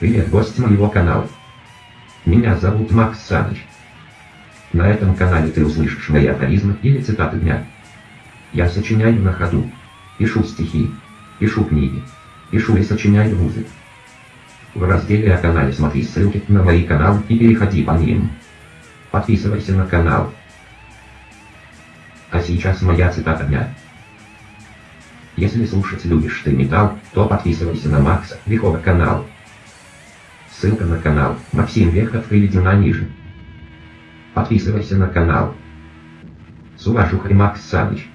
Привет, гость моего канала. Меня зовут Макс Саныч. На этом канале ты услышишь мои афоризмы или цитаты дня. Я сочиняю на ходу. Пишу стихи. Пишу книги. Пишу и сочиняю музыку. В разделе о канале смотри ссылки на мои каналы и переходи по ним. Подписывайся на канал. А сейчас моя цитата дня. Если слушать любишь ты металл, то подписывайся на Макса Вехова канал. Ссылка на канал Максим Вехов приведена ниже. Подписывайся на канал. С уважухой Макс Саныч.